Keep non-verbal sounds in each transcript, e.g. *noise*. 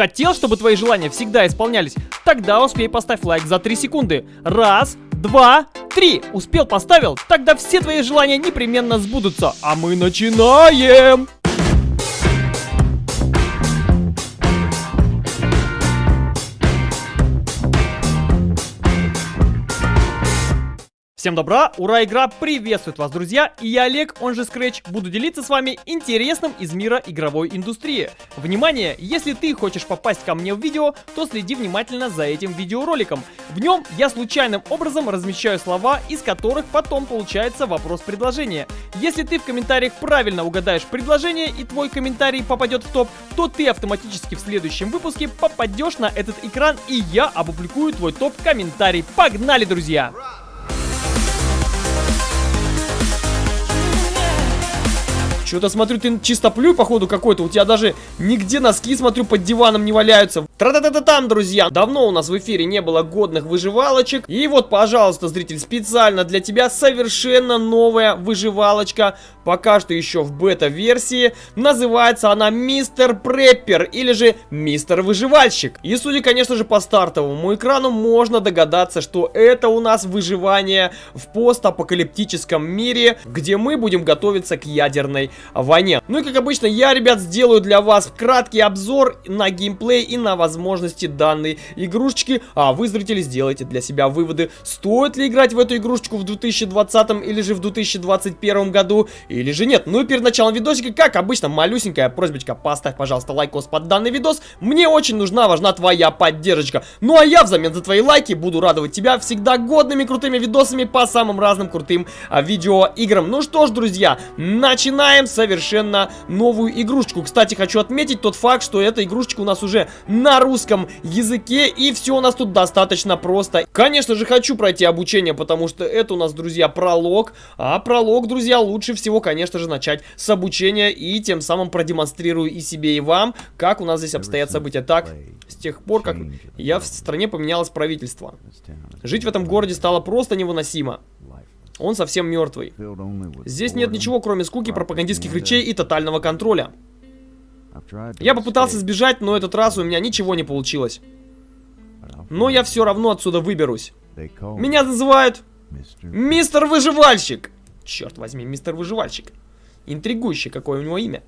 Хотел, чтобы твои желания всегда исполнялись? Тогда успей поставь лайк за 3 секунды. Раз, два, три. Успел, поставил? Тогда все твои желания непременно сбудутся. А мы начинаем! Всем добра, ура, игра приветствует вас, друзья, и я Олег, он же Scratch, буду делиться с вами интересным из мира игровой индустрии. Внимание, если ты хочешь попасть ко мне в видео, то следи внимательно за этим видеороликом. В нем я случайным образом размещаю слова, из которых потом получается вопрос-предложение. Если ты в комментариях правильно угадаешь предложение и твой комментарий попадет в топ, то ты автоматически в следующем выпуске попадешь на этот экран и я опубликую твой топ-комментарий. Погнали, друзья! Thank you. Что-то смотрю, ты чистоплюй, походу, какой-то. У тебя даже нигде носки, смотрю, под диваном не валяются. Тра-та-та-та там, друзья. Давно у нас в эфире не было годных выживалочек. И вот, пожалуйста, зритель, специально для тебя совершенно новая выживалочка. Пока что еще в бета-версии. Называется она Мистер Преппер или же Мистер Выживальщик. И судя, конечно же, по стартовому экрану, можно догадаться, что это у нас выживание в постапокалиптическом мире, где мы будем готовиться к ядерной войне. Ну и как обычно, я, ребят, сделаю для вас краткий обзор на геймплей и на возможности данной игрушечки. А вы, зрители, сделайте для себя выводы, стоит ли играть в эту игрушечку в 2020 или же в 2021 году, или же нет. Ну и перед началом видосика, как обычно, малюсенькая просьбочка, поставь, пожалуйста, лайкос под данный видос. Мне очень нужна, важна твоя поддержка. Ну а я взамен за твои лайки буду радовать тебя всегда годными крутыми видосами по самым разным крутым а, видеоиграм. Ну что ж, друзья, начинаем совершенно новую игрушечку. Кстати, хочу отметить тот факт, что эта игрушечка у нас уже на русском языке, и все у нас тут достаточно просто. Конечно же, хочу пройти обучение, потому что это у нас, друзья, пролог, а пролог, друзья, лучше всего, конечно же, начать с обучения, и тем самым продемонстрирую и себе, и вам, как у нас здесь обстоят события. Так, с тех пор, как я в стране поменялось правительство. Жить в этом городе стало просто невыносимо. Он совсем мертвый. Здесь нет ничего, кроме скуки, пропагандистских речей и тотального контроля. Я попытался сбежать, но этот раз у меня ничего не получилось. Но я все равно отсюда выберусь. Меня называют Мистер Выживальщик. Черт возьми, Мистер Выживальщик. Интригующий, какое у него имя.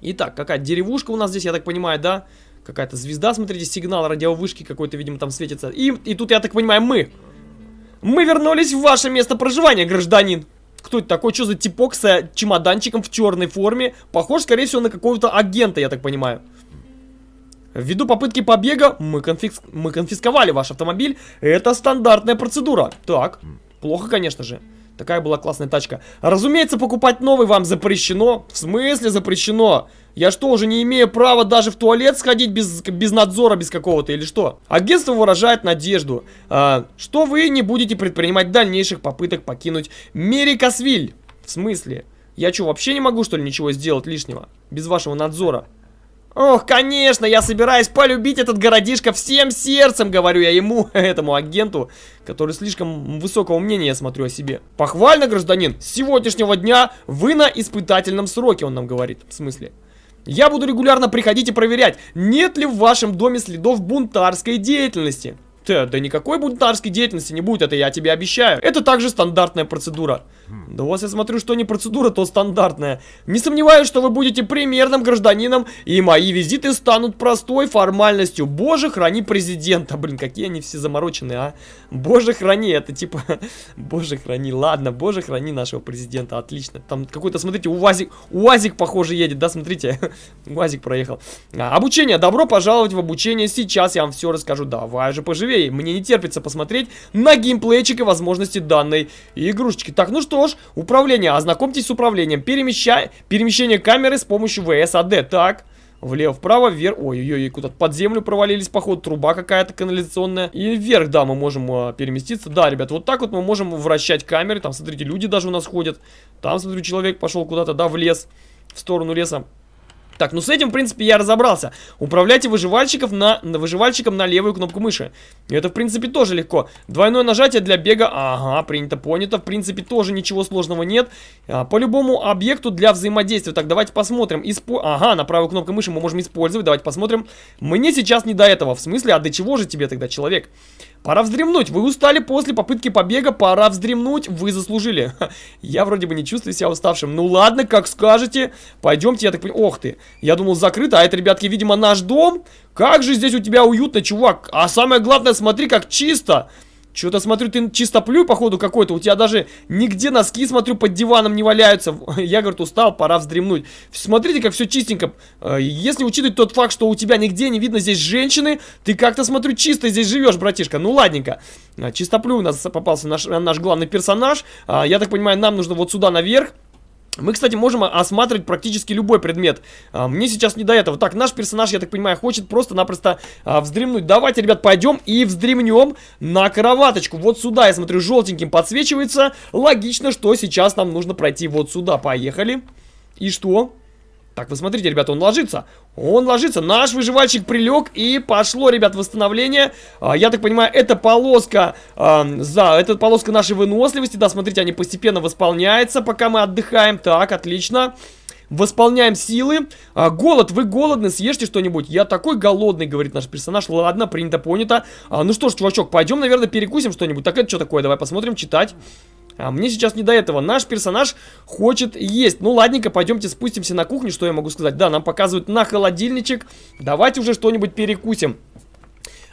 Итак, какая деревушка у нас здесь, я так понимаю, да? Какая-то звезда, смотрите, сигнал радиовышки какой-то, видимо, там светится. И, и тут, я так понимаю, мы. Мы вернулись в ваше место проживания, гражданин. Кто это такой? Что за типок с чемоданчиком в черной форме? Похож, скорее всего, на какого-то агента, я так понимаю. Ввиду попытки побега мы, конфис... мы конфисковали ваш автомобиль. Это стандартная процедура. Так, плохо, конечно же. Такая была классная тачка. Разумеется, покупать новый вам запрещено. В смысле запрещено? Я что, уже не имею права даже в туалет сходить без, без надзора, без какого-то или что? Агентство выражает надежду, а, что вы не будете предпринимать дальнейших попыток покинуть Мерикасвиль. В смысле? Я что, вообще не могу, что ли, ничего сделать лишнего? Без вашего надзора? Ох, конечно, я собираюсь полюбить этот городишко всем сердцем, говорю я ему, *laughs* этому агенту, который слишком высокого мнения, я смотрю, о себе. Похвально, гражданин, с сегодняшнего дня вы на испытательном сроке, он нам говорит, в смысле. Я буду регулярно приходить и проверять, нет ли в вашем доме следов бунтарской деятельности. Да, да никакой бунтарской деятельности не будет, это я тебе обещаю. Это также стандартная процедура. Да у вас, я смотрю, что не процедура, то стандартная. Не сомневаюсь, что вы будете примерным гражданином, и мои визиты станут простой формальностью. Боже, храни президента. Блин, какие они все замороченные, а. Боже, храни, это типа... *laughs* Боже, храни, ладно, боже, храни нашего президента, отлично. Там какой-то, смотрите, УАЗик, УАЗик, похоже, едет, да, смотрите. *laughs* УАЗик проехал. А, обучение, добро пожаловать в обучение. Сейчас я вам все расскажу. Давай же поживее. Мне не терпится посмотреть на геймплейчик и возможности данной игрушечки. Так, ну что ж, управление. Ознакомьтесь с управлением. Перемещай... Перемещение камеры с помощью ВСАД. Так. Влево, вправо, вверх. Ой-ой-ой, куда-то под землю провалились, походу, труба какая-то канализационная. И вверх, да, мы можем а, переместиться. Да, ребят, вот так вот мы можем вращать камеры. Там, смотрите, люди даже у нас ходят. Там, смотрю, человек пошел куда-то, да, в лес. В сторону леса. Так, ну с этим, в принципе, я разобрался. Управляйте выживальщиков на, на выживальщиком на левую кнопку мыши. Это, в принципе, тоже легко. Двойное нажатие для бега. Ага, принято, понято. В принципе, тоже ничего сложного нет. А, по любому объекту для взаимодействия. Так, давайте посмотрим. Испо... Ага, на правую кнопку мыши мы можем использовать. Давайте посмотрим. Мне сейчас не до этого. В смысле, а до чего же тебе тогда, человек? Пора вздремнуть. Вы устали после попытки побега. Пора вздремнуть. Вы заслужили. Я вроде бы не чувствую себя уставшим. Ну ладно, как скажете. Пойдемте, я так понимаю. Ох ты. Я думал закрыто, а это, ребятки, видимо, наш дом. Как же здесь у тебя уютно, чувак. А самое главное, смотри, как чисто. Что-то смотрю, ты чистоплюй, походу, какой-то. У тебя даже нигде носки, смотрю, под диваном не валяются. *laughs* Я, говорит, устал, пора вздремнуть. Смотрите, как все чистенько. Э, если учитывать тот факт, что у тебя нигде не видно здесь женщины, ты как-то, смотрю, чисто здесь живешь, братишка. Ну, ладненько. Э, чистоплюй у нас попался наш, наш главный персонаж. Э, я так понимаю, нам нужно вот сюда наверх. Мы, кстати, можем осматривать практически любой предмет. А, мне сейчас не до этого. Так, наш персонаж, я так понимаю, хочет просто-напросто а, вздремнуть. Давайте, ребят, пойдем и вздремнем на кроваточку. Вот сюда, я смотрю, желтеньким подсвечивается. Логично, что сейчас нам нужно пройти вот сюда. Поехали. И что? Так, вы смотрите, ребята, он ложится. Он ложится. Наш выживальщик прилег и пошло, ребят, восстановление. А, я так понимаю, это полоска, а, за, это полоска нашей выносливости. Да, смотрите, они постепенно восполняются, пока мы отдыхаем. Так, отлично. Восполняем силы. А, голод, вы голодны, съешьте что-нибудь. Я такой голодный, говорит наш персонаж. Ладно, принято, понято. А, ну что ж, чувачок, пойдем, наверное, перекусим что-нибудь. Так, это что такое? Давай посмотрим, читать. А мне сейчас не до этого. Наш персонаж хочет есть. Ну, ладненько, пойдемте спустимся на кухню. Что я могу сказать? Да, нам показывают на холодильничек. Давайте уже что-нибудь перекусим.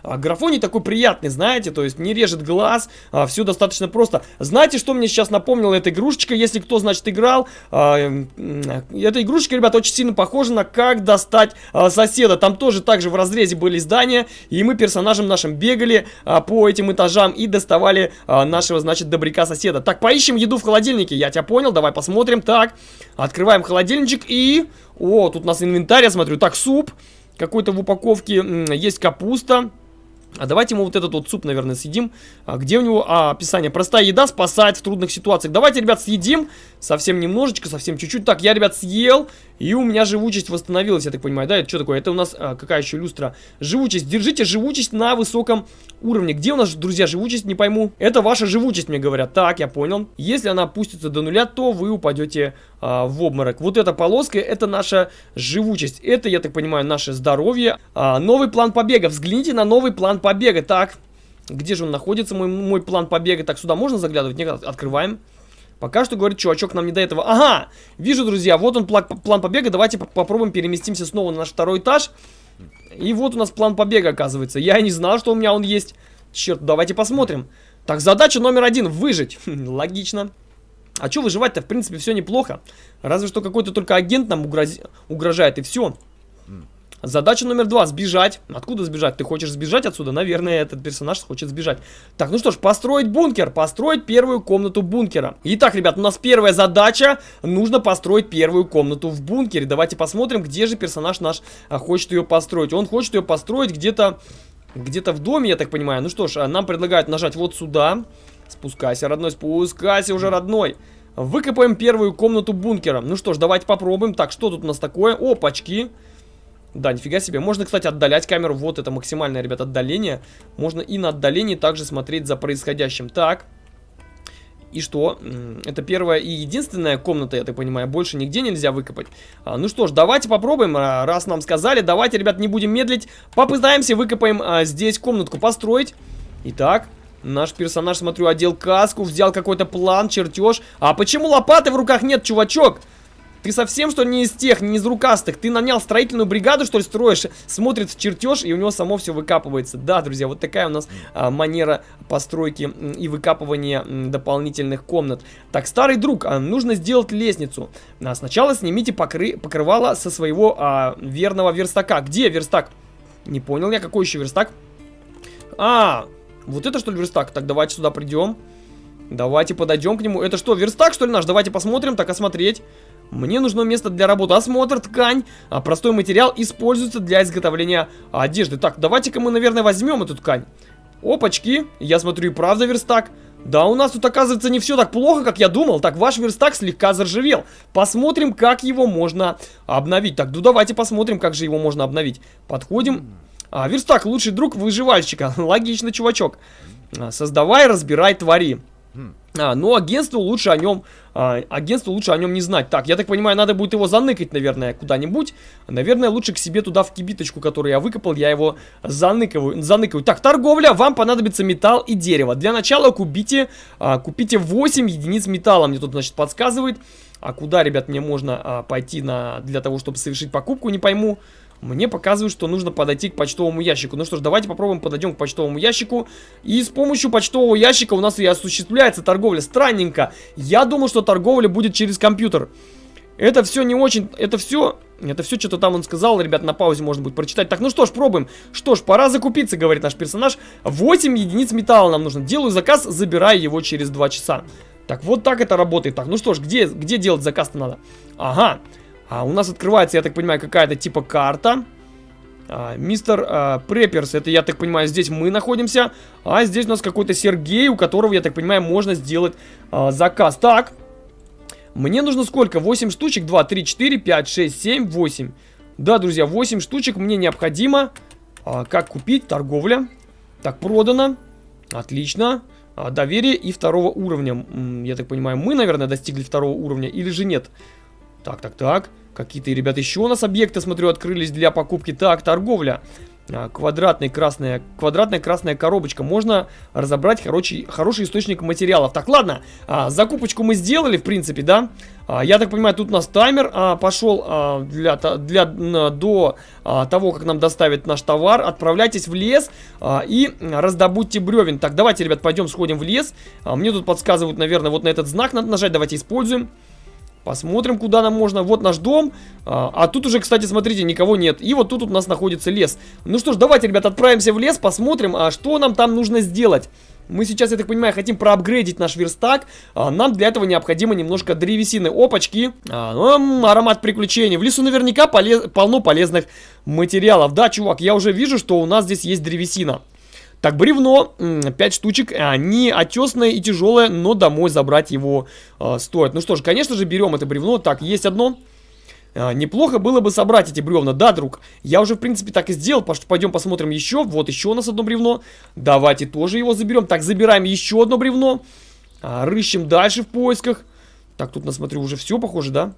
А, графоний такой приятный, знаете, то есть не режет глаз, а, все достаточно просто. Знаете, что мне сейчас напомнила эта игрушечка, если кто, значит, играл? А, эта игрушечка, ребята, очень сильно похожа на как достать а, соседа. Там тоже так же в разрезе были здания, и мы персонажем нашим бегали а, по этим этажам и доставали а, нашего, значит, добряка соседа. Так, поищем еду в холодильнике, я тебя понял, давай посмотрим. Так, открываем холодильничек и... О, тут у нас инвентарь, я смотрю. Так, суп. Какой-то в упаковке есть капуста. А давайте мы вот этот вот суп, наверное, съедим. А где у него а, описание? Простая еда спасает в трудных ситуациях. Давайте, ребят, съедим. Совсем немножечко, совсем чуть-чуть. Так, я, ребят, съел. И у меня живучесть восстановилась, я так понимаю. Да, это что такое? Это у нас а, какая еще люстра? Живучесть. Держите живучесть на высоком уровне. Где у нас, друзья, живучесть? Не пойму. Это ваша живучесть, мне говорят. Так, я понял. Если она опустится до нуля, то вы упадете а, в обморок. Вот эта полоска, это наша живучесть. Это, я так понимаю, наше здоровье. А, новый план побега. Взгляните на новый план побега. Так, где же он находится, мой, мой план побега? Так, сюда можно заглядывать? Нет, открываем. Пока что, говорит, чувачок нам не до этого. Ага, вижу, друзья, вот он план, план побега. Давайте попробуем переместимся снова на наш второй этаж. И вот у нас план побега, оказывается. Я не знал, что у меня он есть. Черт, давайте посмотрим. Так, задача номер один, выжить. *laughs* Логично. А что выживать-то, в принципе, все неплохо. Разве что какой-то только агент нам угроз... угрожает, и все. Задача номер два. Сбежать. Откуда сбежать? Ты хочешь сбежать отсюда? Наверное, этот персонаж хочет сбежать. Так, ну что ж, построить бункер. Построить первую комнату бункера. Итак, ребят, у нас первая задача. Нужно построить первую комнату в бункере. Давайте посмотрим, где же персонаж наш а, хочет ее построить. Он хочет ее построить где-то... Где-то в доме, я так понимаю. Ну что ж, а, нам предлагают нажать вот сюда. Спускайся, родной, спускайся уже, родной. Выкопаем первую комнату бункера. Ну что ж, давайте попробуем. Так, что тут у нас такое? Опачки. Да, нифига себе. Можно, кстати, отдалять камеру. Вот это максимальное, ребят, отдаление. Можно и на отдалении также смотреть за происходящим. Так. И что? Это первая и единственная комната, я так понимаю. Больше нигде нельзя выкопать. А, ну что ж, давайте попробуем. А, раз нам сказали, давайте, ребят, не будем медлить. Попытаемся выкопаем а, здесь комнатку построить. Итак, наш персонаж, смотрю, одел каску, взял какой-то план, чертеж. А почему лопаты в руках нет, чувачок? Ты совсем, что не из тех, не из рукастых? Ты нанял строительную бригаду, что ли, строишь? Смотрит чертеж, и у него само все выкапывается. Да, друзья, вот такая у нас а, манера постройки и выкапывания дополнительных комнат. Так, старый друг, а, нужно сделать лестницу. А, сначала снимите покры покрывало со своего а, верного верстака. Где верстак? Не понял я, какой еще верстак? А, вот это что ли верстак? Так, давайте сюда придем. Давайте подойдем к нему. Это что, верстак, что ли, наш? Давайте посмотрим, так осмотреть. Мне нужно место для работы. Осмотр, ткань. А простой материал используется для изготовления одежды. Так, давайте-ка мы, наверное, возьмем эту ткань. Опачки. Я смотрю, и правда верстак. Да, у нас тут, оказывается, не все так плохо, как я думал. Так, ваш верстак слегка заржавел. Посмотрим, как его можно обновить. Так, ну давайте посмотрим, как же его можно обновить. Подходим. А, верстак, лучший друг выживальщика. *laughs* Логично, чувачок. А, создавай, разбирай, твори. А, но агентству лучше о нем, а, агентству лучше о нем не знать. Так, я так понимаю, надо будет его заныкать, наверное, куда-нибудь. Наверное, лучше к себе туда в кибиточку, которую я выкопал, я его заныкаю. заныкаю. Так, торговля, вам понадобится металл и дерево. Для начала купите, а, купите 8 единиц металла, мне тут, значит, подсказывает. А куда, ребят, мне можно а, пойти на, для того, чтобы совершить покупку, не пойму. Мне показывают, что нужно подойти к почтовому ящику. Ну что ж, давайте попробуем подойдем к почтовому ящику. И с помощью почтового ящика у нас и осуществляется торговля. Странненько. Я думал, что торговля будет через компьютер. Это все не очень... Это все... Это все что-то там он сказал, ребят, на паузе можно будет прочитать. Так, ну что ж, пробуем. Что ж, пора закупиться, говорит наш персонаж. 8 единиц металла нам нужно. Делаю заказ, забираю его через 2 часа. Так, вот так это работает. Так, ну что ж, где, где делать заказ-то надо? Ага. А у нас открывается, я так понимаю, какая-то типа карта. А, мистер а, Препперс, это, я так понимаю, здесь мы находимся. А здесь у нас какой-то Сергей, у которого, я так понимаю, можно сделать а, заказ. Так, мне нужно сколько? 8 штучек? 2, 3, 4, 5, 6, 7, 8. Да, друзья, 8 штучек мне необходимо. А, как купить? Торговля. Так, продано. Отлично. А, доверие и второго уровня. Я так понимаю, мы, наверное, достигли второго уровня или же нет? Так, так, так. Какие-то, ребят, еще у нас объекты, смотрю, открылись для покупки. Так, торговля. А, квадратная красная, квадратная красная коробочка. Можно разобрать хороший, хороший источник материалов. Так, ладно, а, закупочку мы сделали, в принципе, да? А, я так понимаю, тут у нас таймер а, пошел а, для, для, до а, того, как нам доставят наш товар. Отправляйтесь в лес а, и раздобудьте бревен. Так, давайте, ребят, пойдем сходим в лес. А, мне тут подсказывают, наверное, вот на этот знак надо нажать. Давайте используем. Посмотрим, куда нам можно. Вот наш дом. А, а тут уже, кстати, смотрите, никого нет. И вот тут у нас находится лес. Ну что ж, давайте, ребят, отправимся в лес, посмотрим, а что нам там нужно сделать. Мы сейчас, я так понимаю, хотим проапгрейдить наш верстак. А, нам для этого необходимо немножко древесины. Опачки. А, ну, аромат приключений. В лесу наверняка полез полно полезных материалов. Да, чувак, я уже вижу, что у нас здесь есть древесина. Так, бревно, 5 штучек, они отесное и тяжелое, но домой забрать его э, стоит. Ну что ж, конечно же, берем это бревно. Так, есть одно. А, неплохо было бы собрать эти бревна, да, друг? Я уже, в принципе, так и сделал, пойдем посмотрим еще. Вот еще у нас одно бревно. Давайте тоже его заберем. Так, забираем еще одно бревно. А, рыщем дальше в поисках. Так, тут, насмотрю, уже все похоже, да?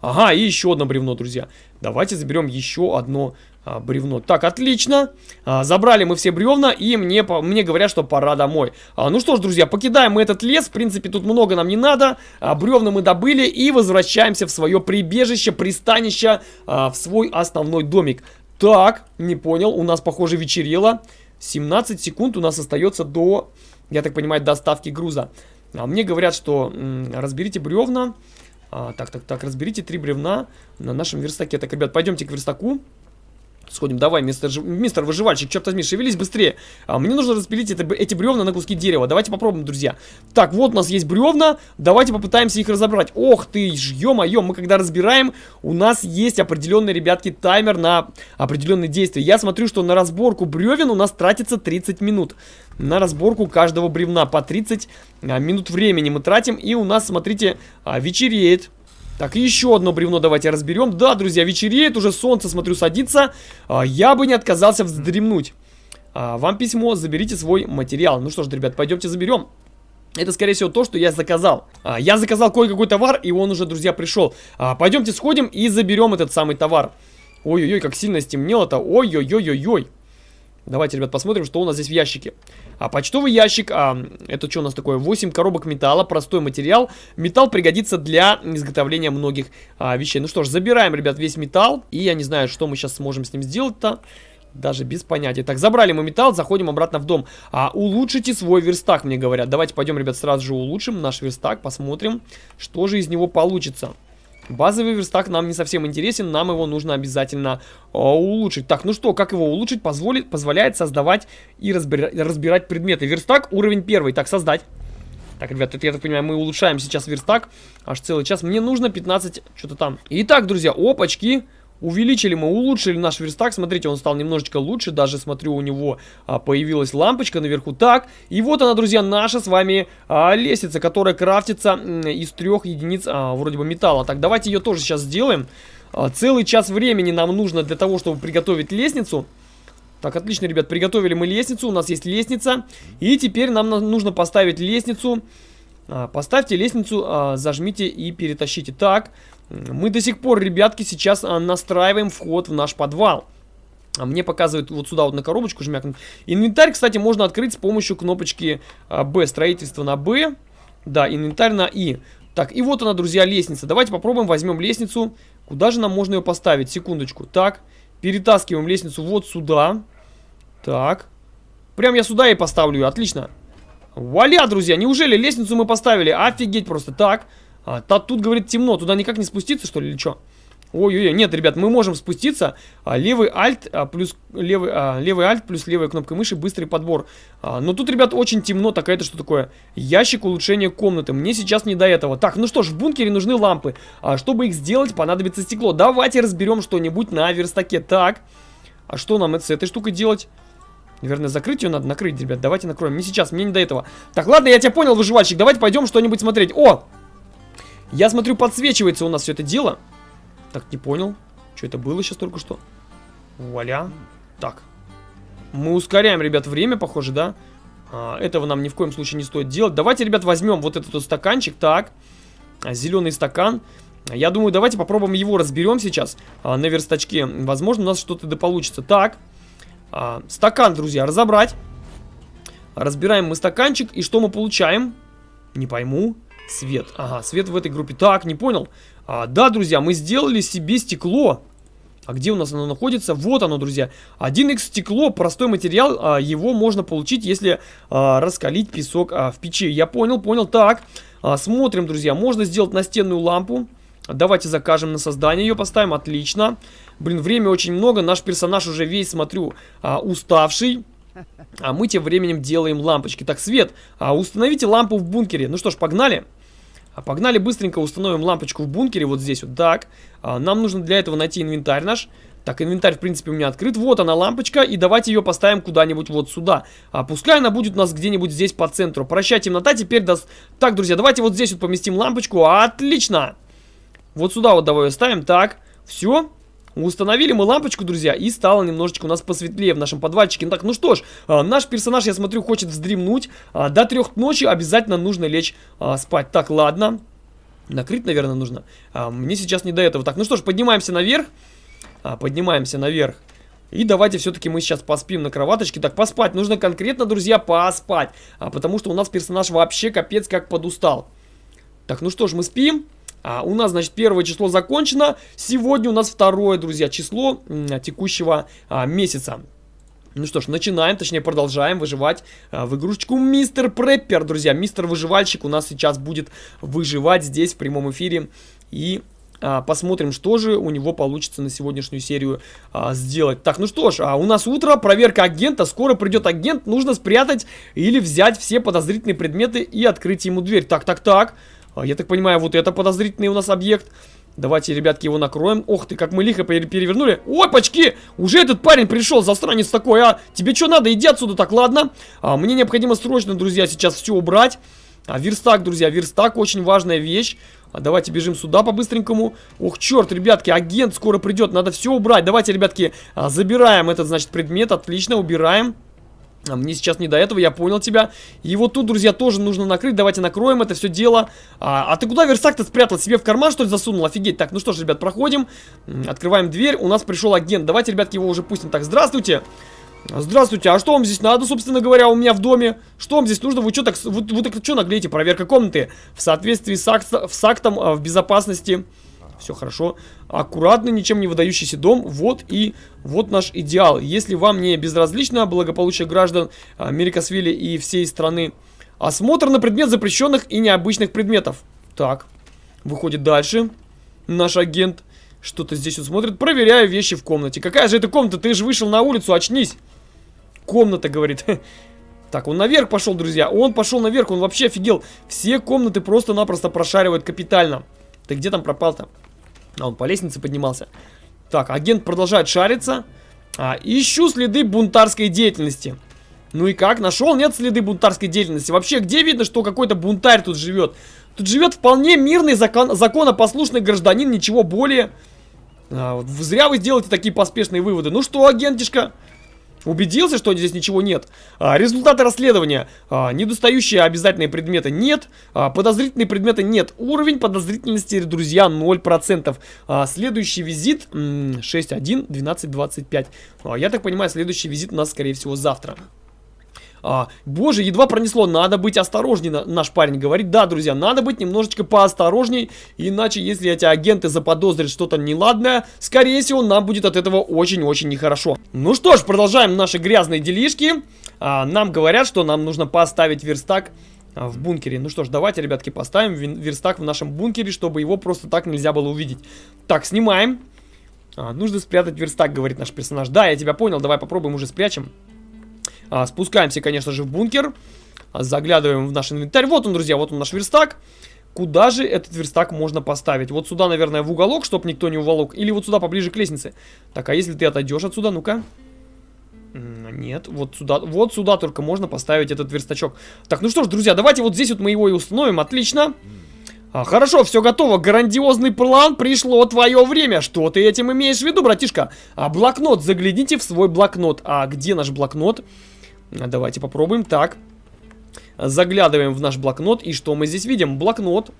Ага, и еще одно бревно, друзья. Давайте заберем еще одно а, бревно. Так, отлично. А, забрали мы все бревна, и мне, мне говорят, что пора домой. А, ну что ж, друзья, покидаем мы этот лес. В принципе, тут много нам не надо. А, бревна мы добыли и возвращаемся в свое прибежище, пристанище, а, в свой основной домик. Так, не понял, у нас, похоже, вечерело. 17 секунд у нас остается до, я так понимаю, доставки груза. А мне говорят, что разберите бревна. А, так, так, так, разберите три бревна на нашем верстаке. Так, ребят, пойдемте к верстаку. Сходим, давай, мистер, мистер выживальщик, черт возьми, шевелись быстрее. А, мне нужно распилить это, эти бревна на куски дерева. Давайте попробуем, друзья. Так, вот у нас есть бревна. Давайте попытаемся их разобрать. Ох ты, ё-моё, мы когда разбираем, у нас есть определенный, ребятки, таймер на определенные действия. Я смотрю, что на разборку бревен у нас тратится 30 минут. На разборку каждого бревна по 30 а, минут времени мы тратим. И у нас, смотрите, а, вечереет. Так, еще одно бревно давайте разберем. Да, друзья, вечереет, уже солнце, смотрю, садится. А, я бы не отказался вздремнуть. А, вам письмо, заберите свой материал. Ну что ж, ребят, пойдемте заберем. Это, скорее всего, то, что я заказал. А, я заказал кое-какой товар, и он уже, друзья, пришел. А, пойдемте сходим и заберем этот самый товар. Ой-ой-ой, как сильно стемнело-то. Ой-ой-ой-ой-ой. Давайте, ребят, посмотрим, что у нас здесь в ящике. А почтовый ящик, а, это что у нас такое? 8 коробок металла, простой материал. Металл пригодится для изготовления многих а, вещей. Ну что ж, забираем, ребят, весь металл. И я не знаю, что мы сейчас сможем с ним сделать-то. Даже без понятия. Так, забрали мы металл, заходим обратно в дом. А, улучшите свой верстак, мне говорят. Давайте пойдем, ребят, сразу же улучшим наш верстак, посмотрим, что же из него получится. Базовый верстак нам не совсем интересен, нам его нужно обязательно э, улучшить. Так, ну что, как его улучшить? Позволит, позволяет создавать и разбира разбирать предметы. Верстак уровень первый. Так, создать. Так, ребят, это, я так понимаю, мы улучшаем сейчас верстак. Аж целый час. Мне нужно 15, что-то там. Итак, друзья, опачки. Увеличили мы, улучшили наш верстак. Смотрите, он стал немножечко лучше. Даже, смотрю, у него а, появилась лампочка наверху. Так, и вот она, друзья, наша с вами а, лестница, которая крафтится из трех единиц а, вроде бы металла. Так, давайте ее тоже сейчас сделаем. А, целый час времени нам нужно для того, чтобы приготовить лестницу. Так, отлично, ребят, приготовили мы лестницу. У нас есть лестница. И теперь нам нужно поставить лестницу. А, поставьте лестницу, а, зажмите и перетащите. Так, мы до сих пор, ребятки, сейчас а, настраиваем вход в наш подвал. А мне показывает вот сюда вот на коробочку жмякнуть. Инвентарь, кстати, можно открыть с помощью кнопочки а, Б. Строительство на Б. Да, инвентарь на И. Так, и вот она, друзья, лестница. Давайте попробуем, возьмем лестницу. Куда же нам можно ее поставить? Секундочку. Так, перетаскиваем лестницу вот сюда. Так. Прям я сюда и поставлю ее. Отлично. Вуаля, друзья, неужели лестницу мы поставили? Офигеть просто. Так. А, та, тут, говорит, темно. Туда никак не спуститься, что ли, или что? Ой-ой-ой, нет, ребят, мы можем спуститься. А, левый альт а, плюс левый, а, левый альт плюс левая кнопка мыши, быстрый подбор. А, но тут, ребят, очень темно. Так, это что такое? Ящик улучшения комнаты. Мне сейчас не до этого. Так, ну что ж, в бункере нужны лампы. А, чтобы их сделать, понадобится стекло. Давайте разберем что-нибудь на верстаке. Так, а что нам с этой штукой делать? Наверное, закрыть ее надо, накрыть, ребят. Давайте накроем. Не сейчас, мне не до этого. Так, ладно, я тебя понял, выживальщик. Давайте пойдем что-нибудь смотреть. О! Я смотрю, подсвечивается у нас все это дело. Так, не понял. Что это было сейчас только что? Вуаля. Так. Мы ускоряем, ребят, время, похоже, да? А, этого нам ни в коем случае не стоит делать. Давайте, ребят, возьмем вот этот вот стаканчик. Так. А, Зеленый стакан. Я думаю, давайте попробуем его разберем сейчас а, на верстачке. Возможно, у нас что-то да получится. Так. А, стакан, друзья, разобрать. Разбираем мы стаканчик. И что мы получаем? Не пойму. Свет. Ага, свет в этой группе. Так, не понял. А, да, друзья, мы сделали себе стекло. А где у нас оно находится? Вот оно, друзья. 1х стекло, простой материал, а, его можно получить, если а, раскалить песок а, в печи. Я понял, понял. Так, а, смотрим, друзья. Можно сделать настенную лампу. Давайте закажем на создание ее, поставим. Отлично. Блин, время очень много. Наш персонаж уже весь, смотрю, а, уставший. А мы тем временем делаем лампочки. Так, Свет, а, установите лампу в бункере. Ну что ж, погнали. А погнали быстренько установим лампочку в бункере, вот здесь вот, так. А, нам нужно для этого найти инвентарь наш. Так, инвентарь, в принципе, у меня открыт. Вот она, лампочка, и давайте ее поставим куда-нибудь вот сюда. А, пускай она будет у нас где-нибудь здесь по центру. Прощай, темнота, теперь даст... Так, друзья, давайте вот здесь вот поместим лампочку. Отлично! Вот сюда вот давай ее ставим. Так, все. Установили мы лампочку, друзья, и стало немножечко у нас посветлее в нашем подвальчике. Ну так, ну что ж, а, наш персонаж, я смотрю, хочет вздремнуть. А, до трех ночи обязательно нужно лечь а, спать. Так, ладно. Накрыть, наверное, нужно. Мне сейчас не до этого. Так, ну что ж, поднимаемся наверх. Поднимаемся наверх. И давайте все-таки мы сейчас поспим на кроваточке. Так, поспать. Нужно конкретно, друзья, поспать. А, потому что у нас персонаж вообще капец как подустал. Так, ну что ж, мы спим. А, у нас, значит, первое число закончено. Сегодня у нас второе, друзья, число текущего а, месяца. Ну что ж, начинаем, точнее продолжаем выживать а, в игрушечку Мистер Преппер, друзья. Мистер Выживальщик у нас сейчас будет выживать здесь в прямом эфире. И а, посмотрим, что же у него получится на сегодняшнюю серию а, сделать. Так, ну что ж, а у нас утро, проверка агента. Скоро придет агент, нужно спрятать или взять все подозрительные предметы и открыть ему дверь. Так, так, так. А, я так понимаю, вот это подозрительный у нас объект. Давайте, ребятки, его накроем. Ох ты, как мы лихо перевернули. Опачки! Уже этот парень пришел, застранец такой, а? Тебе что надо? Иди отсюда, так, ладно? А, мне необходимо срочно, друзья, сейчас все убрать. А, верстак, друзья, верстак очень важная вещь. А, давайте бежим сюда по-быстренькому. Ох, черт, ребятки, агент скоро придет, надо все убрать. Давайте, ребятки, а, забираем этот, значит, предмет, отлично, убираем. А мне сейчас не до этого, я понял тебя. И вот тут, друзья, тоже нужно накрыть. Давайте накроем это все дело. А, а ты куда версак-то спрятал? Себе в карман, что ли, засунул? Офигеть. Так, ну что ж, ребят, проходим. Открываем дверь. У нас пришел агент. Давайте, ребятки, его уже пустим. Так, здравствуйте. Здравствуйте, а что вам здесь надо, собственно говоря, у меня в доме? Что вам здесь нужно? Вы что так, вы, вы так что наглеете? Проверка комнаты в соответствии с, акт, с актом а, в безопасности все хорошо. Аккуратный, ничем не выдающийся дом. Вот и вот наш идеал. Если вам не безразлично благополучие граждан Мерикосвилли и всей страны, осмотр на предмет запрещенных и необычных предметов. Так, выходит дальше. Наш агент что-то здесь вот смотрит. Проверяю вещи в комнате. Какая же это комната? Ты же вышел на улицу, очнись. Комната, говорит. *laughs* Так, он наверх пошел, друзья. Он пошел наверх, он вообще офигел. Все комнаты просто-напросто прошаривают капитально. Ты где там пропал-то? А он по лестнице поднимался. Так, агент продолжает шариться. А, ищу следы бунтарской деятельности. Ну и как? Нашел? Нет следы бунтарской деятельности. Вообще, где видно, что какой-то бунтарь тут живет? Тут живет вполне мирный, закон, законопослушный гражданин, ничего более. А, вот зря вы сделаете такие поспешные выводы. Ну что, агентишка? Убедился, что здесь ничего нет. А, результаты расследования. А, недостающие обязательные предметы нет. А, подозрительные предметы нет. Уровень подозрительности, друзья, 0%. А, следующий визит 6.1, 12.25. А, я так понимаю, следующий визит у нас, скорее всего, завтра. А, боже, едва пронесло, надо быть осторожней, наш парень говорит. Да, друзья, надо быть немножечко поосторожней, иначе если эти агенты заподозрят что-то неладное, скорее всего, нам будет от этого очень-очень нехорошо. Ну что ж, продолжаем наши грязные делишки. А, нам говорят, что нам нужно поставить верстак а, в бункере. Ну что ж, давайте, ребятки, поставим верстак в нашем бункере, чтобы его просто так нельзя было увидеть. Так, снимаем. А, нужно спрятать верстак, говорит наш персонаж. Да, я тебя понял, давай попробуем уже спрячем. А, спускаемся, конечно же, в бункер. А, заглядываем в наш инвентарь. Вот он, друзья, вот он наш верстак. Куда же этот верстак можно поставить? Вот сюда, наверное, в уголок, чтобы никто не уволок. Или вот сюда, поближе к лестнице. Так, а если ты отойдешь отсюда, ну-ка. Нет, вот сюда, вот сюда только можно поставить этот верстачок. Так, ну что ж, друзья, давайте вот здесь вот мы его и установим. Отлично. А, хорошо, все готово. Грандиозный план, пришло твое время. Что ты этим имеешь в виду, братишка? А, блокнот, загляните в свой блокнот. А где наш блокнот? Давайте попробуем. Так. Заглядываем в наш блокнот. И что мы здесь видим? Блокнот.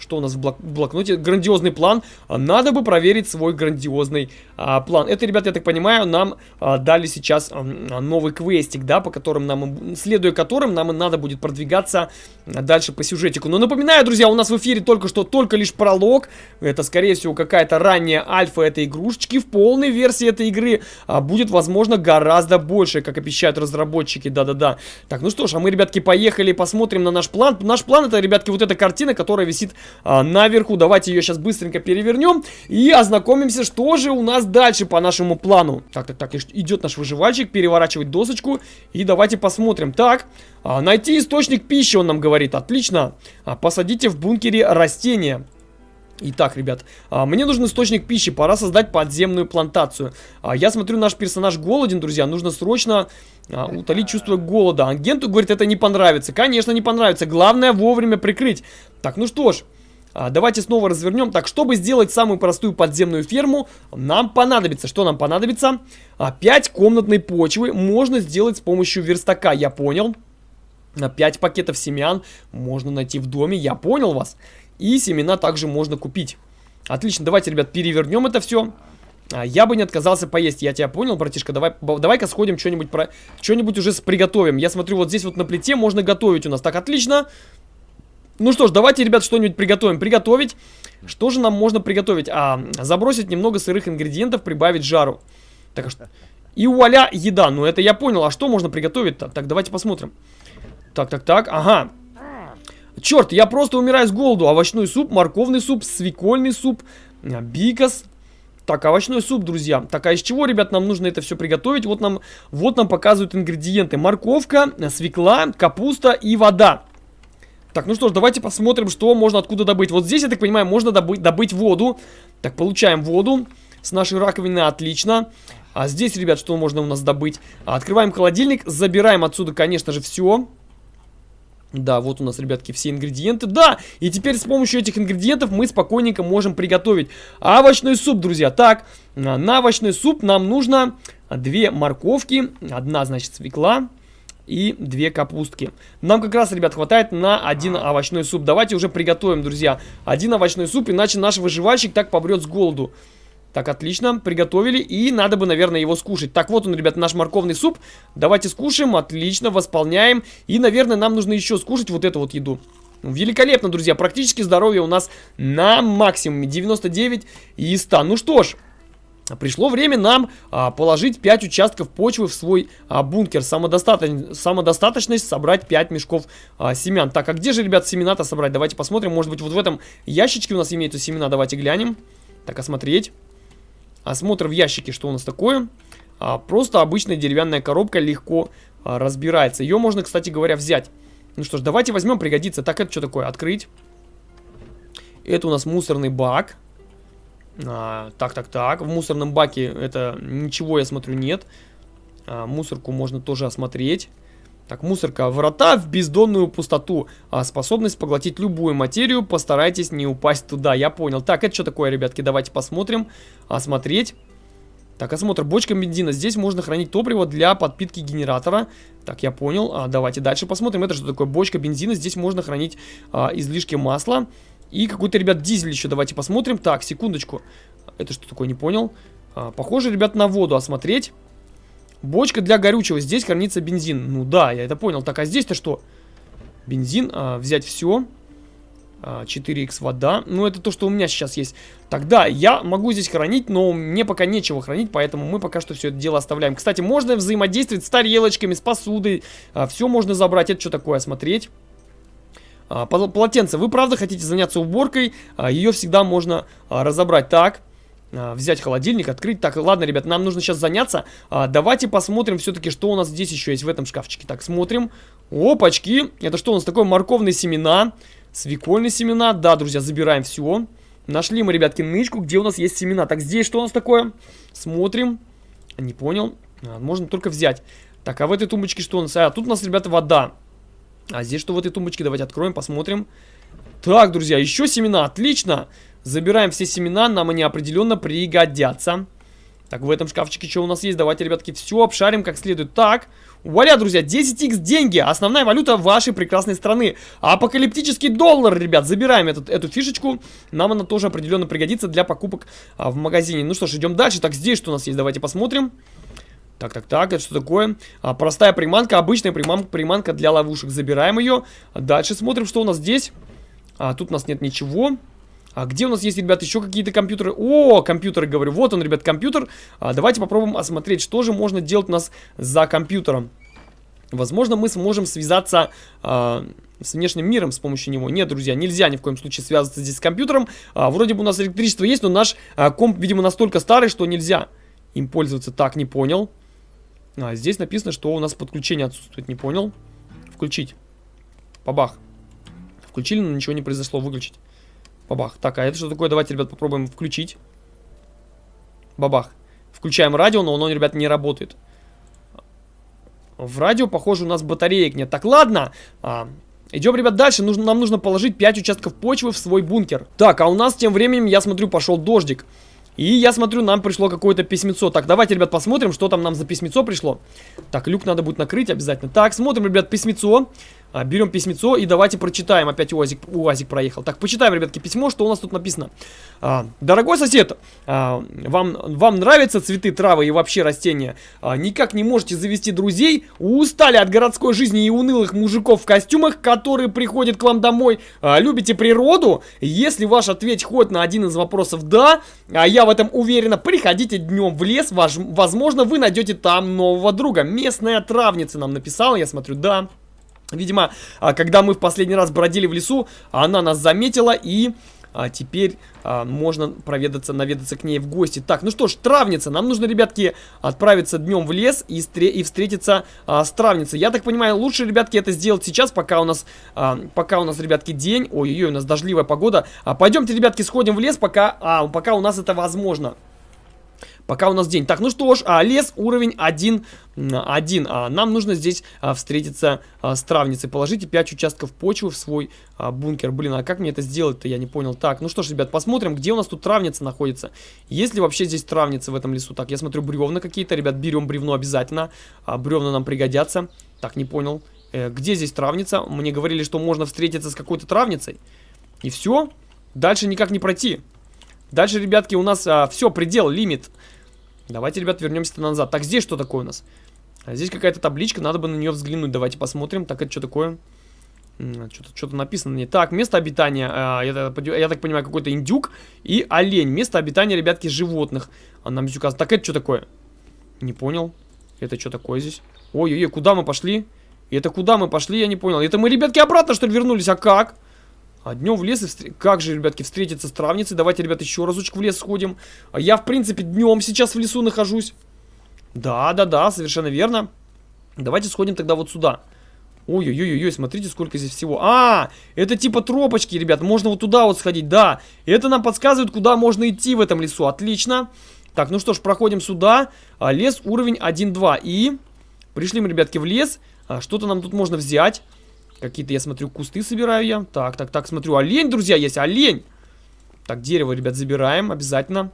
Что у нас в блок блокноте? Грандиозный план. Надо бы проверить свой грандиозный а, план. Это, ребята, я так понимаю, нам а, дали сейчас а, новый квестик, да, по которым нам, следуя которым нам и надо будет продвигаться дальше по сюжетику. Но напоминаю, друзья, у нас в эфире только что только лишь пролог. Это, скорее всего, какая-то ранняя альфа этой игрушечки. В полной версии этой игры а, будет, возможно, гораздо больше, как обещают разработчики. Да-да-да. Так, ну что ж, а мы, ребятки, поехали посмотрим на наш план. Наш план это, ребятки, вот эта картина, которая висит а, наверху. Давайте ее сейчас быстренько перевернем и ознакомимся, что же у нас дальше по нашему плану. Так, так, так, идет наш выживальщик, переворачивать досочку и давайте посмотрим. Так, а, найти источник пищи, он нам говорит, отлично. А, посадите в бункере растения. Итак, ребят, а, мне нужен источник пищи, пора создать подземную плантацию. А, я смотрю, наш персонаж голоден, друзья, нужно срочно а, утолить чувство голода. Агенту, говорит, это не понравится. Конечно, не понравится, главное вовремя прикрыть. Так, ну что ж, давайте снова развернем. Так, чтобы сделать самую простую подземную ферму, нам понадобится, что нам понадобится? А, 5 комнатной почвы можно сделать с помощью верстака, я понял. 5 пакетов семян можно найти в доме, я понял вас. И семена также можно купить. Отлично, давайте, ребят, перевернем это все. А, я бы не отказался поесть, я тебя понял, братишка, давай, давай-ка сходим что-нибудь про... Что-нибудь уже приготовим. Я смотрю, вот здесь вот на плите можно готовить у нас. Так, отлично. Ну что ж, давайте, ребят, что-нибудь приготовим. Приготовить. Что же нам можно приготовить? А, забросить немного сырых ингредиентов, прибавить жару. Так, а что? И вуаля, еда. Ну, это я понял. А что можно приготовить-то? Так, давайте посмотрим. Так, так, так. Ага. Черт, я просто умираю с голоду. Овощной суп, морковный суп, свекольный суп, а, бикос. Так, овощной суп, друзья. Так, а из чего, ребят, нам нужно это все приготовить? Вот нам, вот нам показывают ингредиенты. Морковка, свекла, капуста и вода. Так, ну что ж, давайте посмотрим, что можно откуда добыть. Вот здесь, я так понимаю, можно добыть, добыть воду. Так, получаем воду с нашей раковины, отлично. А здесь, ребят, что можно у нас добыть? Открываем холодильник, забираем отсюда, конечно же, все. Да, вот у нас, ребятки, все ингредиенты. Да, и теперь с помощью этих ингредиентов мы спокойненько можем приготовить овощной суп, друзья. Так, на овощной суп нам нужно две морковки, одна, значит, свекла, и две капустки. Нам как раз, ребят, хватает на один овощной суп. Давайте уже приготовим, друзья, один овощной суп, иначе наш выживальщик так побрет с голоду. Так, отлично, приготовили, и надо бы, наверное, его скушать. Так, вот он, ребят, наш морковный суп. Давайте скушаем, отлично, восполняем. И, наверное, нам нужно еще скушать вот эту вот еду. Великолепно, друзья, практически здоровье у нас на максимуме, 99 и 100. Ну что ж, Пришло время нам а, положить 5 участков почвы в свой а, бункер. Самодостаточ... Самодостаточность собрать 5 мешков а, семян. Так, а где же, ребят, семена-то собрать? Давайте посмотрим. Может быть, вот в этом ящичке у нас имеются семена. Давайте глянем. Так, осмотреть. Осмотр в ящике, что у нас такое. А, просто обычная деревянная коробка легко а, разбирается. Ее можно, кстати говоря, взять. Ну что ж, давайте возьмем, пригодится. Так, это что такое? Открыть. Это у нас мусорный бак. А, так, так, так. В мусорном баке это ничего, я смотрю, нет. А, мусорку можно тоже осмотреть. Так, мусорка. Врата в бездонную пустоту. А, способность поглотить любую материю. Постарайтесь не упасть туда. Я понял. Так, это что такое, ребятки? Давайте посмотрим. Осмотреть. Так, осмотр. Бочка бензина. Здесь можно хранить топливо для подпитки генератора. Так, я понял. А, давайте дальше посмотрим. Это что такое? Бочка бензина. Здесь можно хранить а, излишки масла. И какой-то, ребят, дизель еще. Давайте посмотрим. Так, секундочку. Это что такое? Не понял. А, похоже, ребят, на воду осмотреть. Бочка для горючего. Здесь хранится бензин. Ну да, я это понял. Так, а здесь-то что? Бензин. А, взять все. 4х а, вода. Ну, это то, что у меня сейчас есть. Тогда я могу здесь хранить, но мне пока нечего хранить, поэтому мы пока что все это дело оставляем. Кстати, можно взаимодействовать с тарелочками, с посудой. А, все можно забрать. Это что такое? Смотреть. А, полотенце. Вы правда хотите заняться уборкой? Ее всегда можно разобрать. Так. Взять холодильник, открыть. Так, ладно, ребят, нам нужно сейчас заняться. Давайте посмотрим все-таки, что у нас здесь еще есть в этом шкафчике. Так, смотрим. Опачки. Это что у нас такое? Морковные семена. Свекольные семена. Да, друзья, забираем все. Нашли мы, ребятки, нычку, где у нас есть семена. Так, здесь что у нас такое? Смотрим. Не понял. А, можно только взять. Так, а в этой тумбочке что у нас? А, тут у нас, ребята, вода. А здесь что в этой тумбочке? Давайте откроем, посмотрим. Так, друзья, еще семена. Отлично. Забираем все семена, нам они определенно пригодятся. Так, в этом шкафчике что у нас есть? Давайте, ребятки, все обшарим как следует. Так, вуаля, друзья, 10х деньги. Основная валюта вашей прекрасной страны. Апокалиптический доллар, ребят. Забираем этот, эту фишечку. Нам она тоже определенно пригодится для покупок а, в магазине. Ну что ж, идем дальше. Так, здесь что у нас есть? Давайте посмотрим. Так, так, так, это что такое? А, простая приманка, обычная приманка, приманка для ловушек. Забираем ее. Дальше смотрим, что у нас здесь. А, тут у нас нет ничего. А где у нас есть, ребят, еще какие-то компьютеры? О, компьютеры, говорю. Вот он, ребят, компьютер. А, давайте попробуем осмотреть, что же можно делать у нас за компьютером. Возможно, мы сможем связаться а, с внешним миром с помощью него. Нет, друзья, нельзя ни в коем случае связываться здесь с компьютером. А, вроде бы у нас электричество есть, но наш а, комп, видимо, настолько старый, что нельзя им пользоваться. Так, не понял. А, здесь написано, что у нас подключение отсутствует. Не понял. Включить. Побах. Включили, но ничего не произошло. Выключить. Бабах. Так, а это что такое? Давайте, ребят, попробуем включить. Бабах. Включаем радио, но оно, ребят, не работает. В радио, похоже, у нас батареек нет. Так, ладно. А, идем, ребят, дальше. Нужно, нам нужно положить 5 участков почвы в свой бункер. Так, а у нас тем временем, я смотрю, пошел дождик. И я смотрю, нам пришло какое-то письмецо. Так, давайте, ребят, посмотрим, что там нам за письмецо пришло. Так, люк надо будет накрыть обязательно. Так, смотрим, ребят, письмецо. А, берем письмецо и давайте прочитаем. Опять УАЗик, УАЗик проехал. Так, почитаем, ребятки, письмо, что у нас тут написано. А, Дорогой сосед, а, вам, вам нравятся цветы, травы и вообще растения? А, никак не можете завести друзей? Устали от городской жизни и унылых мужиков в костюмах, которые приходят к вам домой? А, любите природу? Если ваш ответ хоть на один из вопросов «да», а я в этом уверена, приходите днем в лес, ваш, возможно, вы найдете там нового друга. Местная травница нам написала, я смотрю, да. Видимо, а, когда мы в последний раз бродили в лесу, она нас заметила и... А теперь а, можно проведаться, наведаться к ней в гости. Так, ну что ж, травница. Нам нужно, ребятки, отправиться днем в лес и, и встретиться а, с травницей. Я так понимаю, лучше, ребятки, это сделать сейчас, пока у нас, а, пока у нас, ребятки, день. Ой-ой-ой, у нас дождливая погода. А, пойдемте, ребятки, сходим в лес, пока, а, пока у нас это возможно. Пока у нас день. Так, ну что ж, а, лес уровень 1. 1. А, нам нужно здесь а, встретиться а, с травницей. Положите 5 участков почвы в свой а, бункер. Блин, а как мне это сделать-то? Я не понял. Так, ну что ж, ребят, посмотрим, где у нас тут травница находится. Есть ли вообще здесь травница в этом лесу? Так, я смотрю, бревна какие-то. Ребят, берем бревно обязательно. А, бревна нам пригодятся. Так, не понял. Э, где здесь травница? Мне говорили, что можно встретиться с какой-то травницей. И все. Дальше никак не пройти. Дальше, ребятки, у нас а, все, предел, лимит. Давайте, ребят, вернемся назад. Так, здесь что такое у нас? А здесь какая-то табличка, надо бы на нее взглянуть. Давайте посмотрим. Так, это что такое? Что-то что написано на Так, место обитания, э, я, я так понимаю, какой-то индюк и олень. Место обитания, ребятки, животных. А нам указано. Так, это что такое? Не понял. Это что такое здесь? Ой-ой-ой, куда мы пошли? Это куда мы пошли, я не понял. Это мы, ребятки, обратно, что ли, вернулись? А как? А днем в лес и встр... Как же, ребятки, встретиться с травницей? Давайте, ребят, еще разочек в лес сходим. А я, в принципе, днем сейчас в лесу нахожусь. Да, да, да, совершенно верно. Давайте сходим тогда вот сюда. Ой-ой-ой-ой, смотрите, сколько здесь всего. А, это типа тропочки, ребят. Можно вот туда вот сходить, да. Это нам подсказывает, куда можно идти в этом лесу. Отлично. Так, ну что ж, проходим сюда. А, лес уровень 1-2. И пришли мы, ребятки, в лес. А, Что-то нам тут можно взять. Какие-то, я смотрю, кусты собираю я. Так, так, так, смотрю, олень, друзья, есть, олень. Так, дерево, ребят, забираем обязательно.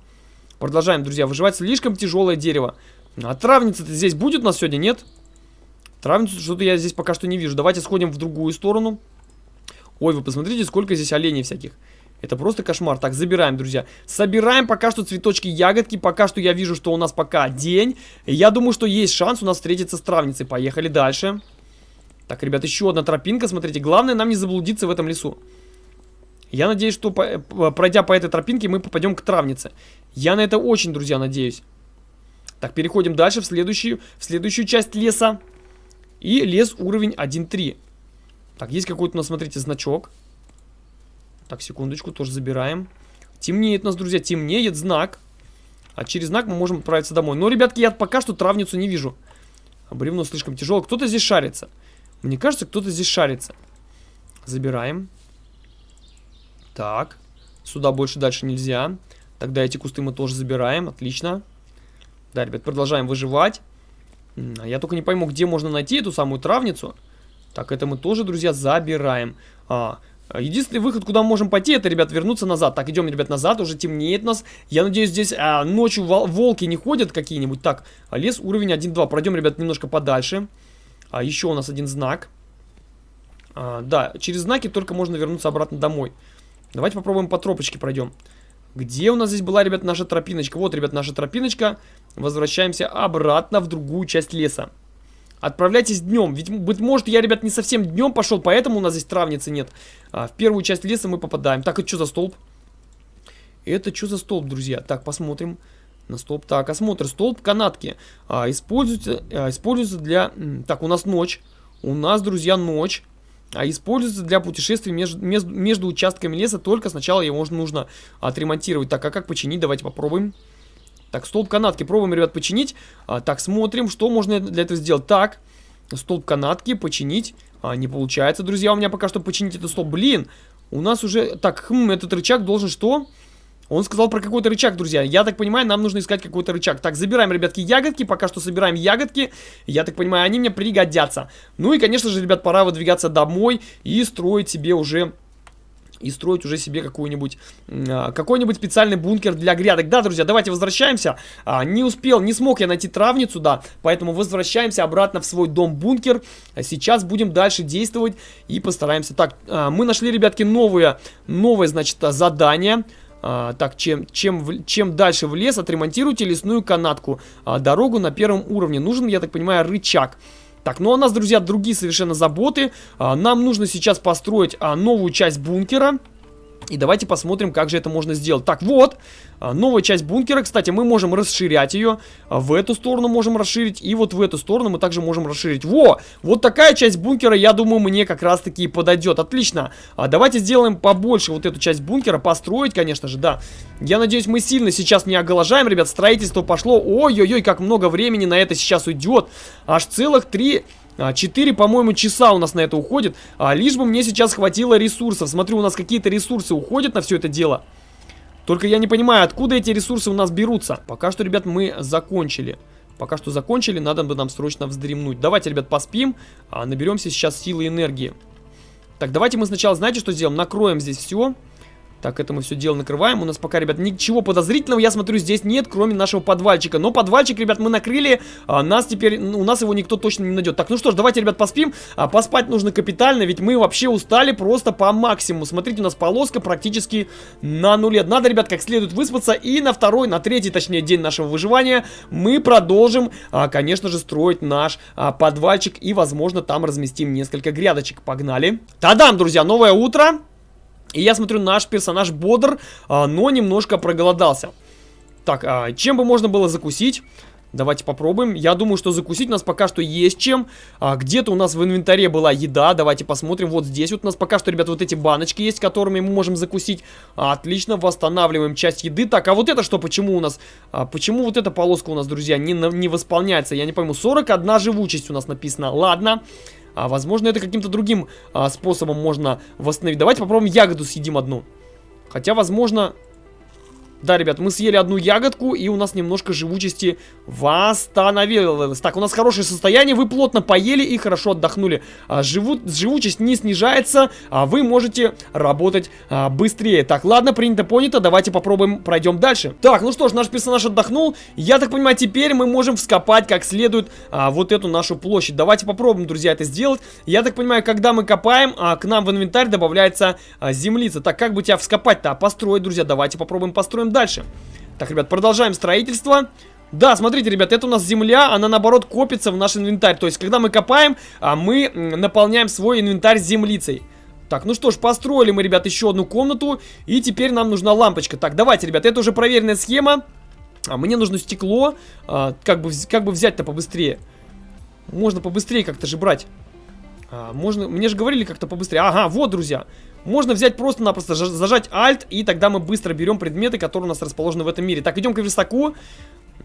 Продолжаем, друзья, выживать слишком тяжелое дерево. А травница-то здесь будет у нас сегодня, нет? Травницу что-то я здесь пока что не вижу. Давайте сходим в другую сторону. Ой, вы посмотрите, сколько здесь оленей всяких. Это просто кошмар. Так, забираем, друзья. Собираем пока что цветочки, ягодки. Пока что я вижу, что у нас пока день. Я думаю, что есть шанс у нас встретиться с травницей. Поехали дальше. Так, ребят, еще одна тропинка. Смотрите, главное нам не заблудиться в этом лесу. Я надеюсь, что по, пройдя по этой тропинке, мы попадем к травнице. Я на это очень, друзья, надеюсь. Так, переходим дальше в следующую, в следующую часть леса. И лес уровень 1.3. Так, есть какой-то у нас, смотрите, значок. Так, секундочку, тоже забираем. Темнеет у нас, друзья, темнеет знак. А через знак мы можем отправиться домой. Но, ребятки, я пока что травницу не вижу. А бревно слишком тяжело. Кто-то здесь шарится. Мне кажется, кто-то здесь шарится. Забираем. Так. Сюда больше дальше нельзя. Тогда эти кусты мы тоже забираем. Отлично. Да, ребят, продолжаем выживать. Я только не пойму, где можно найти эту самую травницу. Так, это мы тоже, друзья, забираем. А, единственный выход, куда мы можем пойти, это, ребят, вернуться назад. Так, идем, ребят, назад, уже темнеет нас. Я надеюсь, здесь а, ночью волки не ходят какие-нибудь. Так, а лес уровень 1-2. Пройдем, ребят, немножко подальше. А, еще у нас один знак. А, да, через знаки только можно вернуться обратно домой. Давайте попробуем по тропочке пройдем. Где у нас здесь была, ребят, наша тропиночка? Вот, ребят, наша тропиночка. Возвращаемся обратно в другую часть леса. Отправляйтесь днем. Ведь, быть может, я, ребят, не совсем днем пошел, поэтому у нас здесь травницы нет. А, в первую часть леса мы попадаем. Так, это что за столб? Это что за столб, друзья? Так, посмотрим на столб. Так, осмотр. Столб канатки. А, используется, а, используется для... Так, у нас ночь. У нас, друзья, ночь. А используется для путешествий между, между, между участками леса. Только сначала его нужно отремонтировать. Так, а как починить? Давайте попробуем. Так, столб канатки пробуем, ребят, починить. А, так, смотрим, что можно для этого сделать. Так, столб канатки починить. А, не получается, друзья, у меня пока что починить этот столб. Блин, у нас уже... Так, хм, этот рычаг должен что? Он сказал про какой-то рычаг, друзья. Я так понимаю, нам нужно искать какой-то рычаг. Так, забираем, ребятки, ягодки. Пока что собираем ягодки. Я так понимаю, они мне пригодятся. Ну и, конечно же, ребят, пора выдвигаться домой и строить себе уже и строить уже себе какой-нибудь а, какой-нибудь специальный бункер для грядок. Да, друзья, давайте возвращаемся. А, не успел, не смог я найти травницу, да, поэтому возвращаемся обратно в свой дом-бункер. А сейчас будем дальше действовать и постараемся. Так, мы нашли, ребятки, новое, новое, значит, задание. А, так, чем, чем, чем дальше в лес, отремонтируйте лесную канатку. А, дорогу на первом уровне. Нужен, я так понимаю, рычаг. Так, ну а у нас, друзья, другие совершенно заботы. А, нам нужно сейчас построить а, новую часть бункера. И давайте посмотрим, как же это можно сделать. Так, вот, а, новая часть бункера. Кстати, мы можем расширять ее. А, в эту сторону можем расширить. И вот в эту сторону мы также можем расширить. Во! Вот такая часть бункера, я думаю, мне как раз-таки подойдет. Отлично. А, давайте сделаем побольше вот эту часть бункера. Построить, конечно же, да. Я надеюсь, мы сильно сейчас не оголожаем, ребят. Строительство пошло. Ой-ой-ой, как много времени на это сейчас уйдет. Аж целых три 4, по-моему, часа у нас на это уходит. А, лишь бы мне сейчас хватило ресурсов. Смотрю, у нас какие-то ресурсы уходят на все это дело. Только я не понимаю, откуда эти ресурсы у нас берутся. Пока что, ребят, мы закончили. Пока что закончили, надо бы нам срочно вздремнуть. Давайте, ребят, поспим. А, наберемся сейчас силы и энергии. Так, давайте мы сначала, знаете, что сделаем? Накроем здесь все. Так, это мы все дело накрываем. У нас пока, ребят, ничего подозрительного, я смотрю, здесь нет, кроме нашего подвальчика. Но подвальчик, ребят, мы накрыли. А, нас теперь, у нас его никто точно не найдет. Так, ну что ж, давайте, ребят, поспим. А, поспать нужно капитально, ведь мы вообще устали просто по максимуму. Смотрите, у нас полоска практически на нуле. Надо, ребят, как следует выспаться. И на второй, на третий, точнее, день нашего выживания мы продолжим, а, конечно же, строить наш а, подвальчик. И, возможно, там разместим несколько грядочек. Погнали. Тадам, друзья, новое утро. И я смотрю, наш персонаж бодр, а, но немножко проголодался. Так, а, чем бы можно было закусить? Давайте попробуем. Я думаю, что закусить у нас пока что есть чем. А, Где-то у нас в инвентаре была еда. Давайте посмотрим. Вот здесь вот у нас пока что, ребят, вот эти баночки есть, которыми мы можем закусить. А, отлично, восстанавливаем часть еды. Так, а вот это что? Почему у нас... А, почему вот эта полоска у нас, друзья, не, не восполняется? Я не пойму. 41 живучесть у нас написано. Ладно. А, возможно, это каким-то другим а, способом можно восстановить. Давайте попробуем ягоду съедим одну. Хотя, возможно, да, ребят, мы съели одну ягодку, и у нас немножко живучести восстановилось. Так, у нас хорошее состояние, вы плотно поели и хорошо отдохнули. А, живу, живучесть не снижается, а вы можете работать а, быстрее. Так, ладно, принято, понято, давайте попробуем, пройдем дальше. Так, ну что ж, наш персонаж отдохнул. Я так понимаю, теперь мы можем вскопать как следует а, вот эту нашу площадь. Давайте попробуем, друзья, это сделать. Я так понимаю, когда мы копаем, а, к нам в инвентарь добавляется а, землица. Так, как бы тебя вскопать-то? А построить, друзья, давайте попробуем построить делаем дальше. Так, ребят, продолжаем строительство. Да, смотрите, ребят, это у нас земля, она наоборот копится в наш инвентарь. То есть, когда мы копаем, а мы наполняем свой инвентарь землицей. Так, ну что ж, построили мы, ребят, еще одну комнату. И теперь нам нужна лампочка. Так, давайте, ребят, это уже проверенная схема. А мне нужно стекло. А, как бы, как бы взять-то побыстрее? Можно побыстрее как-то же брать. А, можно, мне же говорили как-то побыстрее. Ага, вот, друзья. Можно взять просто-напросто, зажать Alt, и тогда мы быстро берем предметы, которые у нас расположены в этом мире. Так, идем к верстаку.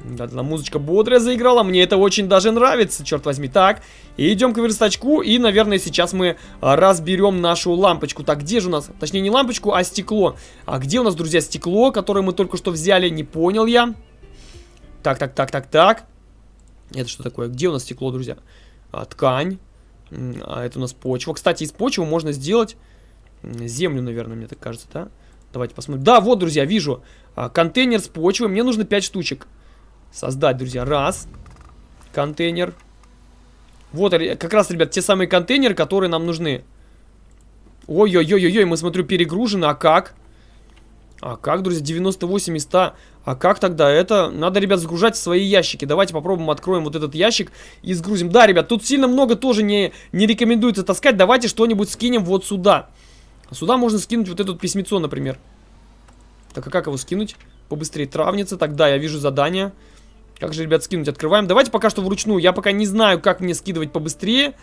Да, да, музычка бодрая заиграла, мне это очень даже нравится, черт возьми. Так, и идем к верстачку, и, наверное, сейчас мы а, разберем нашу лампочку. Так, где же у нас, точнее, не лампочку, а стекло. А где у нас, друзья, стекло, которое мы только что взяли, не понял я. Так, так, так, так, так. Это что такое? Где у нас стекло, друзья? А, ткань. А это у нас почва. Кстати, из почвы можно сделать землю, наверное, мне так кажется, да? Давайте посмотрим. Да, вот, друзья, вижу. А, контейнер с почвой. Мне нужно 5 штучек. Создать, друзья. Раз. Контейнер. Вот, как раз, ребят, те самые контейнеры, которые нам нужны. Ой-ой-ой-ой, мы, смотрю, перегружены. А как? А как, друзья, 98 из 100? А как тогда это? Надо, ребят, сгружать в свои ящики. Давайте попробуем откроем вот этот ящик и сгрузим. Да, ребят, тут сильно много тоже не, не рекомендуется таскать. Давайте что-нибудь скинем вот сюда. Сюда можно скинуть вот это письмецо, например. Так, а как его скинуть? Побыстрее травница. Так, да, я вижу задание. Как же, ребят, скинуть? Открываем. Давайте пока что вручную. Я пока не знаю, как мне скидывать побыстрее.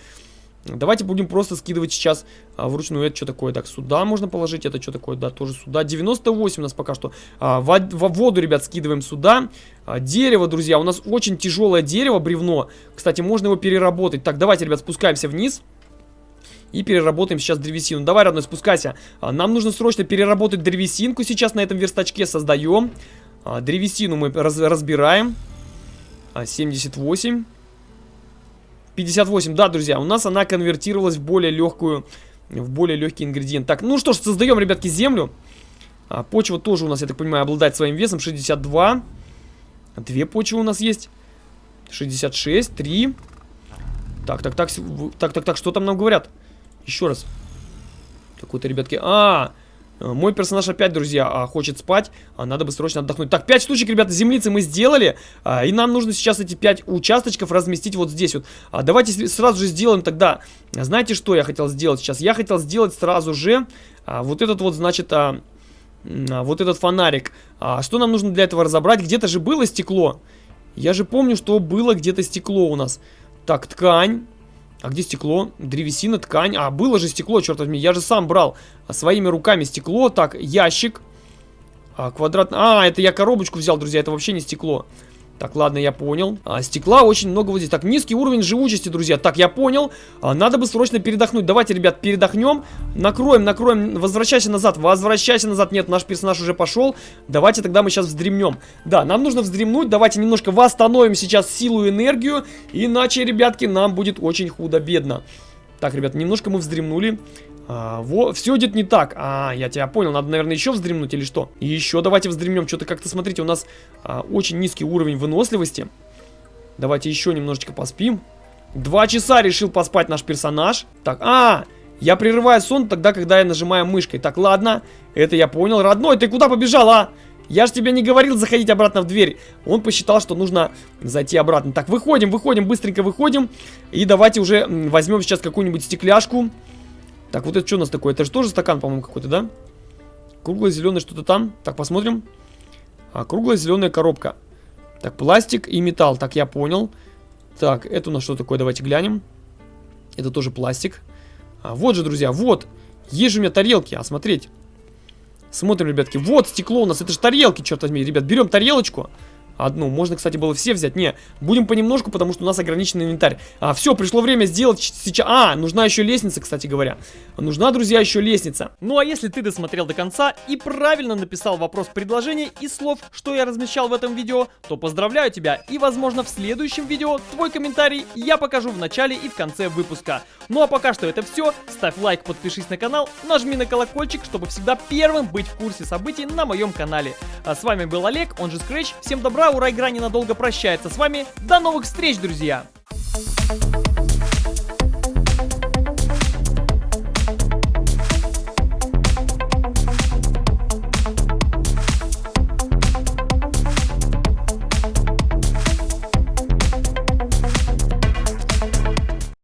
Давайте будем просто скидывать сейчас а, вручную. Это что такое? Так, сюда можно положить. Это что такое? Да, тоже сюда. 98 у нас пока что. А, во, во воду, ребят, скидываем сюда. А, дерево, друзья. У нас очень тяжелое дерево, бревно. Кстати, можно его переработать. Так, давайте, ребят, спускаемся вниз. И переработаем сейчас древесину. Давай, родной, спускайся. А, нам нужно срочно переработать древесинку сейчас на этом верстачке. Создаем. А, древесину мы раз разбираем. А, 78. 58, да, друзья, у нас она конвертировалась в более легкую, в более легкий ингредиент. Так, ну что ж, создаем, ребятки, землю. А, почва тоже у нас, я так понимаю, обладает своим весом 62. Две почвы у нас есть. 66, 3. Так, так, так, так, так, так, что там нам говорят? Еще раз. Какой-то, ребятки... А, мой персонаж опять, друзья, а, хочет спать. А, надо бы срочно отдохнуть. Так, 5 штучек, ребята, землицы мы сделали. А, и нам нужно сейчас эти 5 участочков разместить вот здесь вот. А, давайте сразу же сделаем тогда... Знаете, что я хотел сделать сейчас? Я хотел сделать сразу же а, вот этот вот, значит... А, вот этот фонарик. Что нам нужно для этого разобрать? Где-то же было стекло. Я же помню, что было где-то стекло у нас. Так, ткань. А где стекло? Древесина, ткань. А, было же стекло, черт возьми. Я же сам брал своими руками стекло. Так, ящик. А, квадрат... А, это я коробочку взял, друзья. Это вообще не стекло. Так, ладно, я понял. А, стекла очень много вот здесь. Так, низкий уровень живучести, друзья. Так, я понял. А, надо бы срочно передохнуть. Давайте, ребят, передохнем. Накроем, накроем. Возвращайся назад. Возвращайся назад. Нет, наш персонаж уже пошел. Давайте тогда мы сейчас вздремнем. Да, нам нужно вздремнуть. Давайте немножко восстановим сейчас силу и энергию. Иначе, ребятки, нам будет очень худо-бедно. Так, ребят, немножко мы вздремнули. А, во, все идет не так. А, я тебя понял. Надо, наверное, еще вздремнуть или что? Еще давайте вздремнем. Что-то как-то, смотрите, у нас а, очень низкий уровень выносливости. Давайте еще немножечко поспим. Два часа решил поспать наш персонаж. Так, а, я прерываю сон тогда, когда я нажимаю мышкой. Так, ладно, это я понял. Родной, ты куда побежал, а? Я же тебе не говорил заходить обратно в дверь. Он посчитал, что нужно зайти обратно. Так, выходим, выходим, быстренько выходим. И давайте уже возьмем сейчас какую-нибудь стекляшку. Так, вот это что у нас такое? Это же тоже стакан, по-моему, какой-то, да? Круглое зеленое что-то там. Так, посмотрим. А, круглая зеленая коробка. Так, пластик и металл. Так, я понял. Так, это у нас что такое? Давайте глянем. Это тоже пластик. А, вот же, друзья, вот. Есть же у меня тарелки, а смотреть. Смотрим, ребятки. Вот стекло у нас. Это же тарелки, черт возьми. Ребят, берем тарелочку. Одну. Можно, кстати, было все взять. Не, будем понемножку, потому что у нас ограниченный инвентарь. А, все, пришло время сделать сейчас... А, нужна еще лестница, кстати говоря. Нужна, друзья, еще лестница. Ну, а если ты досмотрел до конца и правильно написал вопрос предложения из слов, что я размещал в этом видео, то поздравляю тебя. И, возможно, в следующем видео твой комментарий я покажу в начале и в конце выпуска. Ну, а пока что это все. Ставь лайк, подпишись на канал, нажми на колокольчик, чтобы всегда первым быть в курсе событий на моем канале. А с вами был Олег, он же Scratch. Всем добра, ура, игра ненадолго прощается с вами. До новых встреч, друзья! Thank you